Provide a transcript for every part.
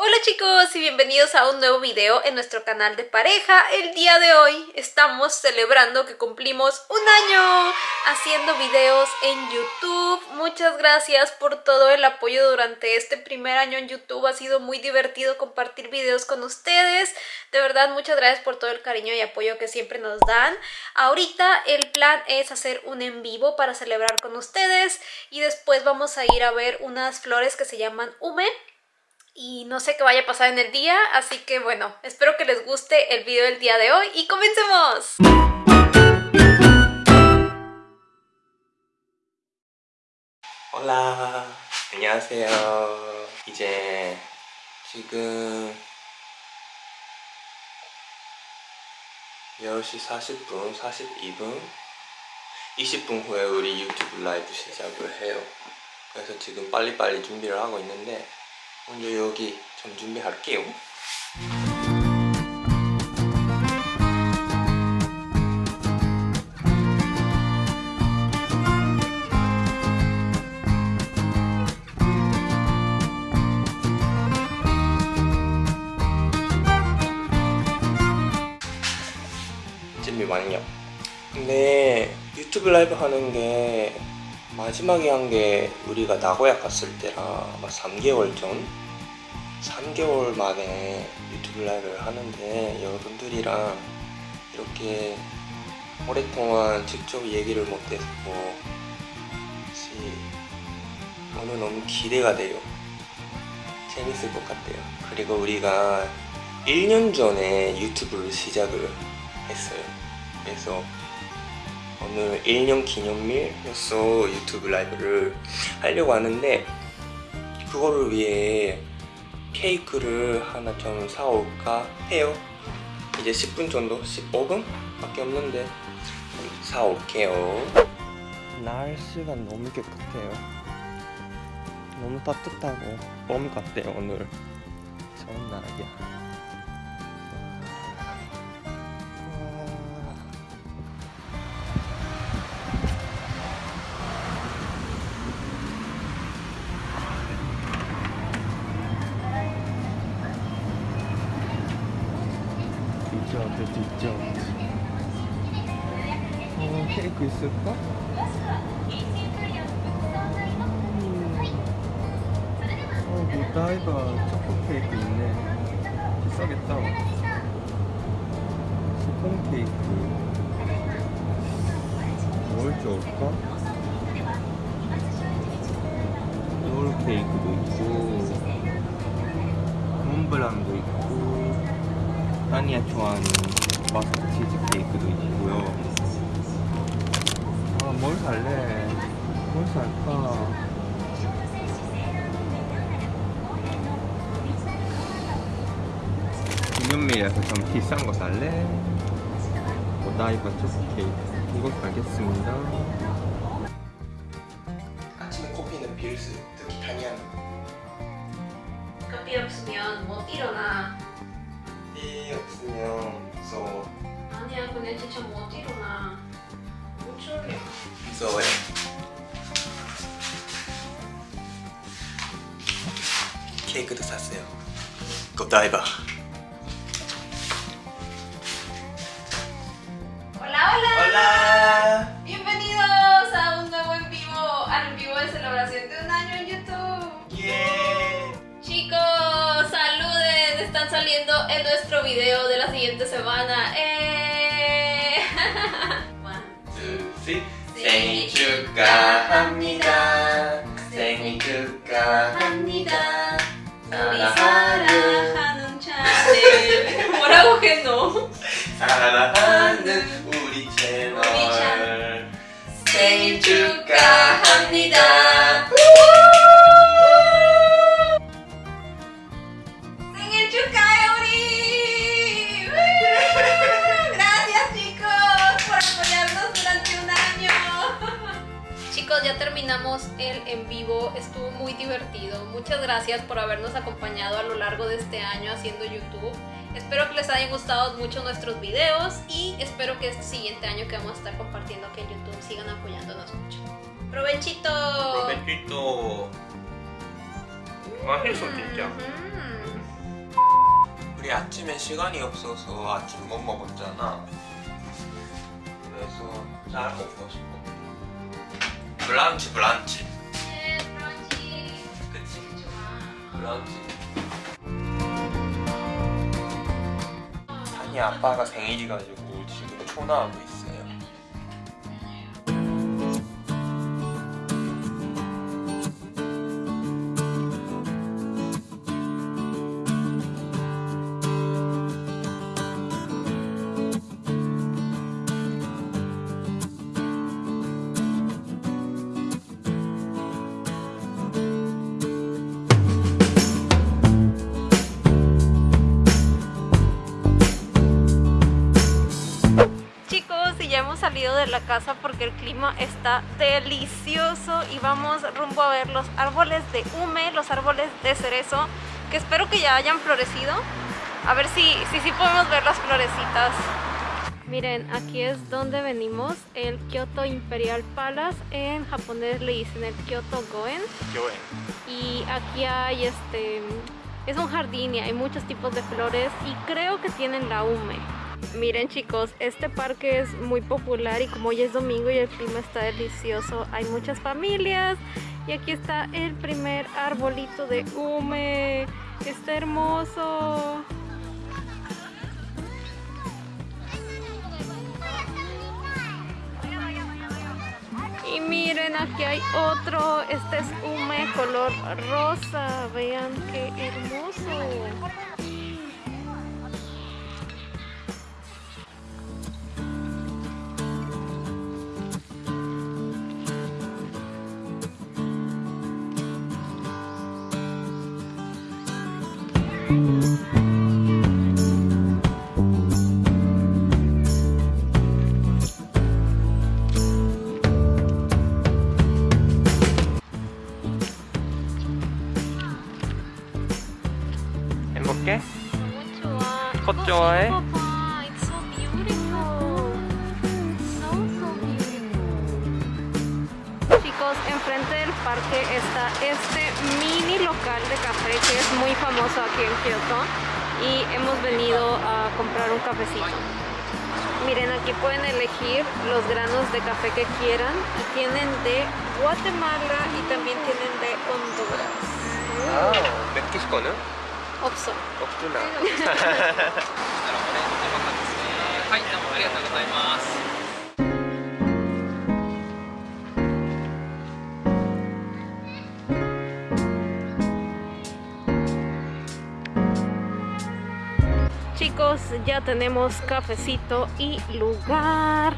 Hola chicos y bienvenidos a un nuevo video en nuestro canal de pareja. El día de hoy estamos celebrando que cumplimos un año haciendo videos en YouTube. Muchas gracias por todo el apoyo durante este primer año en YouTube. Ha sido muy divertido compartir videos con ustedes. De verdad, muchas gracias por todo el cariño y apoyo que siempre nos dan. Ahorita el plan es hacer un en vivo para celebrar con ustedes y después vamos a ir a ver unas flores que se llaman Ume y no sé qué vaya a pasar en el día, así que bueno, espero que les guste el video del día de hoy y comencemos. Hola, 안녕하세요. 이제 지금 10시 40분, 42분, 20분 후에 우리 유튜브 라이브 시작을 해요. 그래서 지금 빨리빨리 준비를 하고 있는데 먼저 여기 좀 준비할게요. 준비 완료. 근데 유튜브 라이브 하는 게 마지막에 한 게 우리가 나고야 갔을 때라 아마 3개월 전 3개월 만에 유튜브 라이브를 하는데 여러분들이랑 이렇게 오랫동안 직접 얘기를 못해서 오늘 너무 기대가 돼요. 재밌을 것 같아요. 그리고 우리가 1년 전에 유튜브를 시작을 했어요. 그래서 오늘 1년 기념일로서 유튜브 라이브를 하려고 하는데 그거를 위해 케이크를 하나 좀 사올까 해요. 이제 10분 정도? 15분? 밖에 없는데 사올게요. 날씨가 너무 깨끗해요. 너무 따뜻하고 봄 같아요 오늘. 좋은 날이야 있을까? 어 무다이바 초코 케이크 있네. 비싸겠다. 스폰 케이크. 뭘 좋을까? 롤 케이크도 있고 몬블랑도 있고 따니아 좋아하는 마스크 치즈 케이크도 있고요 살래? 뭘 살까? 기념일이라서 좀 비싼 거 살래? 오다이바 초코 케이크 이거 가겠습니다 케이크도 샀어요 고다이바 Hola, hola. 올라 Bienvenidos a un nuevo en vivo, al en vivo de celebración de un año en YouTube. 예 Chicos, saluden, están saliendo en nuestro video de la siguiente semana. ¡Eh! One, 둘, 셋. 생일 축하합니다 사랑하는 우리 채널 우리 채널. 생일 축하합니다 생일 축하해 우리. Gracias chicos por apoyarnos durante un año. Chicos, ya terminamos el en vivo, estuvo muy divertido. Muchas gracias por habernos acompañado a lo largo de este año haciendo YouTube. Espero que les hayan gustado mucho nuestros videos y espero que este siguiente año que vamos a estar compartiendo aquí en YouTube sigan apoyándonos mucho. ¡Provechito! 로벤티또 맛있어 진짜 음. 우리 아침에 시간이 없어서 아침 못 먹었잖아. 그래서 잘 먹고 싶어. 브런치 브런치. 네, 브런치. 그치? 좋아. 브런치. 아빠가 생일이가지고 지금 초나하고 있어 la casa porque el clima está delicioso y vamos rumbo a ver los árboles de hume, los árboles de cerezo, que espero que ya hayan florecido. A ver si si, si podemos ver las florecitas. Miren, aquí es donde venimos, el Kyoto Imperial Palace, en japonés le dicen el Kyoto Goen. y aquí hay este es un jardín y hay muchos tipos de flores y creo que tienen la hume miren chicos este parque es muy popular y como hoy es domingo y el clima está delicioso hay muchas familias y aquí está el primer arbolito de hume está hermoso Y miren, aquí hay otro. Este es hume color rosa. Vean qué hermoso. 행 enfrente del parque está este mini local de café que es muy famoso aquí en Kyoto y hemos venido a comprar un cafecito. Miren, aquí pueden elegir los granos de café que quieran y tienen de Guatemala y también tienen de Honduras. Ah, ¿no? Oxo. ya tenemos cafecito y lugar.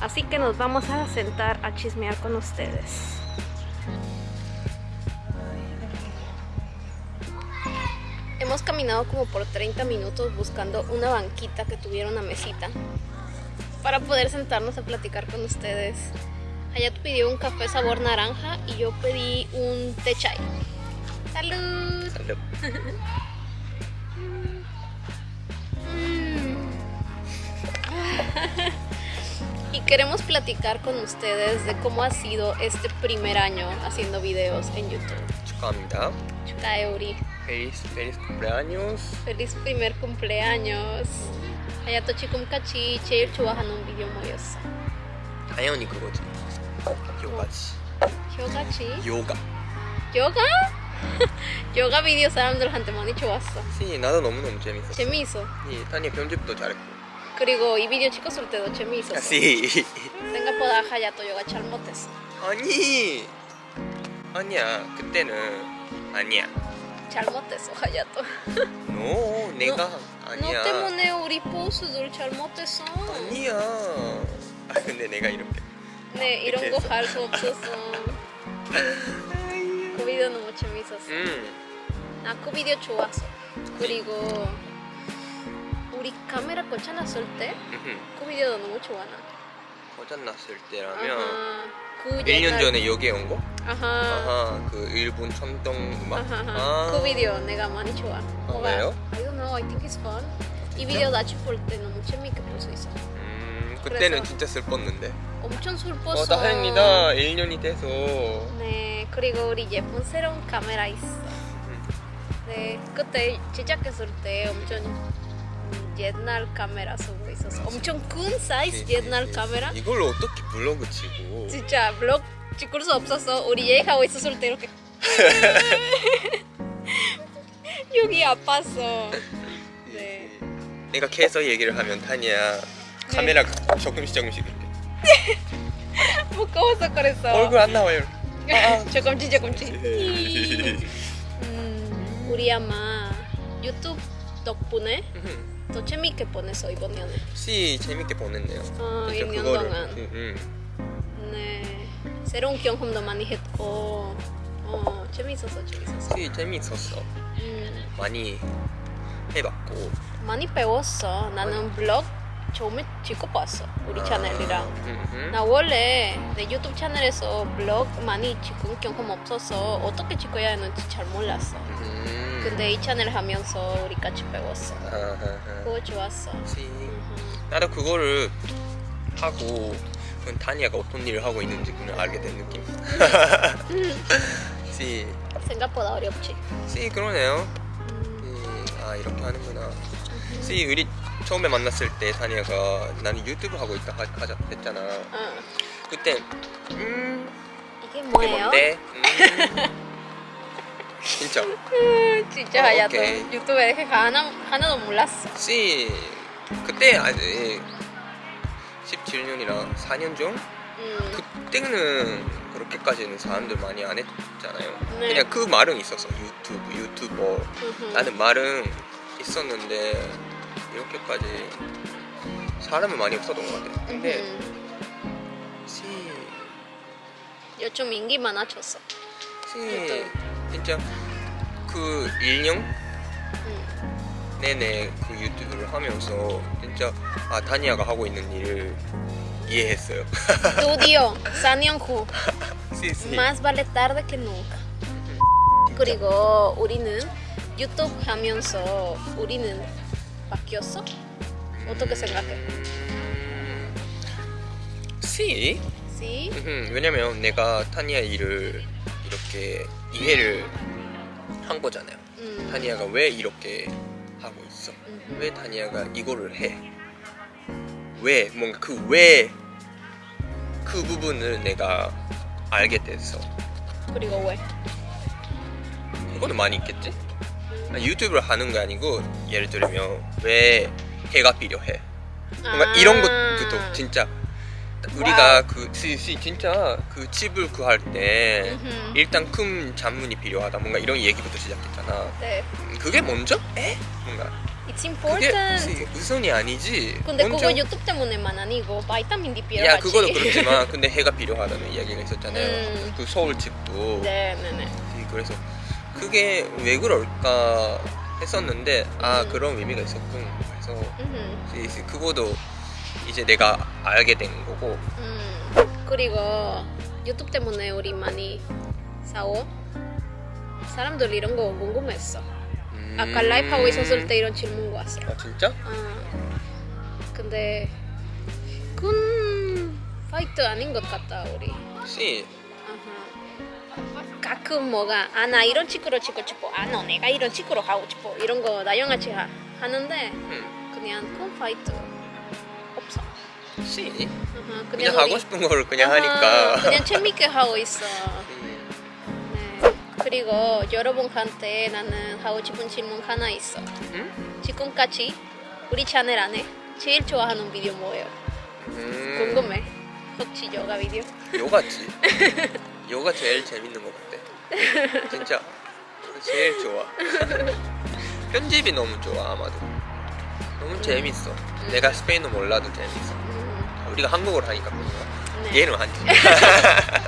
Así que nos vamos a sentar a chismear con ustedes. Hemos caminado como por 30 minutos buscando una banquita que tuviera una mesita para poder sentarnos a platicar con ustedes. Hayato pidió un café sabor naranja y yo pedí un té chai. ¡Salud! 살 Y queremos platicar con ustedes de cómo ha sido este primer año haciendo videos en YouTube. 축하합니다. Chutaeuri, 페리스 페리스 cumpleaños. feliz primer cumpleaños. Hayato chikumkachi, 제일 좋아하는 비디오 뭐였어? 당연히 그거지. 요가지. 요가치? 요가. 요가? 요가 비디오 사람들한테 많이 좋았어. 시 나도 너무 너무 재밌었어. 재미있어. 이 타니 편집도 잘했고. 그리고 이 비디오 찍었을 때도 재미있었어. 시. 생각보다 하야토 요가 잘 못했어. 아니. 아니야. 그때는 아니야. 잘 못했어, 하야토. 너 내가 아니야. 너 때문에 우리 포스들 잘 못했어. 아니야. 아 근데 내가 이렇게. 네, 이런 거 할 수 없었어. 그 비디오 너무 재밌었어. 음. 나그 비디오 좋았어. 그리고 우리 카메라 고쳐놨을 때그 음. 비디오 너무 좋아 나. 고장났을 때라면 아하, 그 1년 옛날- 전에 여기 온 거? 아하. 아하 그 일본 천둥 음악? 아하하. 아. 그 비디오 내가 많이 좋아. 뭐가- 왜요? I don't know. I think it's fun. 이 진짜? 비디오 나중에 볼때 너무 재밌게 볼 수 있어. 음 그때는 진짜 슬펐는데 엄청 슬펐어. 어 다행이다 1년이 돼서 네, 그리고 우리 예쁜 새로운 카메라 있어. 네, 그때 제작했을 때 엄청 음, 옛날 카메라 쓰고 있었어. 엄청 큰 사이즈 옛날 카메라. 이걸로 어떻게 블로그 치고 진짜 블ог 찍을 수 없었어. 우리 얘기하고 있었을 때 이렇게 여기 아팠어. 네. 내가 계속 얘기를 하면 타니야 카메라가 조금씩 조금씩 이렇게 무거워서 그랬어. 얼굴 안 나와요 조금씩 조금씩. 음, 우리 아마 유튜브 덕분에 더 재밌게 보냈어 이번 년에. 시 재밌게 보냈네요. 어, 1년 동안. 음, 음. 네, 새로운 경험도 많이 했고, 어 재밌었어 재밌었어. 시 재밌었어. 음. 많이 해봤고. 많이 배웠어. 나는 블로그 처음에 찍고 봤어 우리 아, 채널이랑. 음, 음, 나 원래 내 유튜브 채널에서 블로그 많이 찍은 경험 없어서 어떻게 찍어야 하는지 잘 몰랐어. 음, 음. 근데 이 채널 하면서 우리 같이 배웠어. 아하하. 그거 좋았어. 씨. 나도 그거를 하고 그 다니아가 어떤 일을 하고 있는지 그냥 알게 된 느낌. 씨, 생각보다 어렵지. 씨 그러네요. 음, 씨, 아 이렇게 하는구나. 씨 우리 처음에 만났을 때 다니아가 나는 유튜브 하고 있다 하, 하자 했잖아. 어. 그때 음 이게 이게 뭐예요? 뭔데? 음. 진짜. 음, 진짜 어, 하야도 오케이. 유튜브에 하나 하나도 몰랐어. 씨 그때 아직 17년이라 4년 전? 음, 그때는 그렇게까지는 사람들 많이 안 했잖아요. 네. 그냥 그 말은 있었어. 유튜브, 유튜버. 음흠. 라는 말은 있었는데 이렇게까지 사람은 많이 없었던 것 같아. 근데. 씨, 요즘 인기 많아졌어. 씨 유튜브. 진짜 그 1년 음. 내내 그 유튜브를 하면서 진짜 아 다니아가 하고 있는 일을 이해했어요. 드디어 4년 후 más vale tarde que nunca. 그리고 우리는 유튜브 하면서 우리는 바뀌었어? 어떻게 생각해? 음, 씨? Si? 음, 왜냐면 내가 타니아 일을 이렇게 이해를 한 거잖아요. 음. 타니아가 왜 이렇게 하고 있어? 음흠. 왜 타니아가 이거를 해? 왜 뭔가 그왜그 부분을 내가 알게 됐어. 그리고 왜? 그거는 많이 있겠지? 아, 유튜브를 하는 게 아니고 예를 들면 왜 해가 필요해? 뭔가 아. 이런 것부터 진짜 우리가 그 시, 시, 진짜 그 집을 구할 때 음흠. 일단 큰 잔문이 필요하다 뭔가 이런 얘기부터 시작했잖아 네. 음, 그게 먼저? 에? 뭔가 It's 그게 important. 시, 우선이 아니지 근데 먼저 그거 유튜브 때문에만 아니고 바이타민 D 필요하지. 야 그거도 그렇지만 근데 해가 필요하다는 이야기가 있었잖아요 음. 그 서울 집도 네네네. 시, 그래서 그게 왜 그럴까 했었는데 아 음. 그런 의미가 있었군 그래서 음흠. 그거도 이제 내가 알게 된 거고 음. 그리고 유튜브 때문에 우리 많이 싸워. 사람들 이런 거 궁금했어. 아까 음. 라이브 하고 있었을 때 이런 질문 왔어. 아 진짜? 어. 근데 군 파이트 아닌 것 같다 우리. 씨. 가끔 뭐가 아 나 이런 친구로 치고 싶어. 아 너 내가 이런 친구로 가고 싶어. 이런 거 나영아치 하, 하는데 음. 그냥 군 파이트 없어. 씨 아하, 그냥 우리- 하고 싶은 거를 그냥 아하, 하니까 그냥 재밌게 하고 있어. 음. 네. 그리고 여러분한테 나는 하고 싶은 질문 하나 있어. 음? 지금까지 우리 채널 안에 제일 좋아하는 비디오 뭐예요? 음. 궁금해. 혹시 요가 비디오? 요가지 요가 제일 재밌는 것 같아 진짜 제일 좋아 편집이 너무 좋아 아마도 너무 재밌어. 내가 스페인어 몰라도 재밌어. 음, 우리가 한국어를 하니까 그런가? 네. 얘는 하지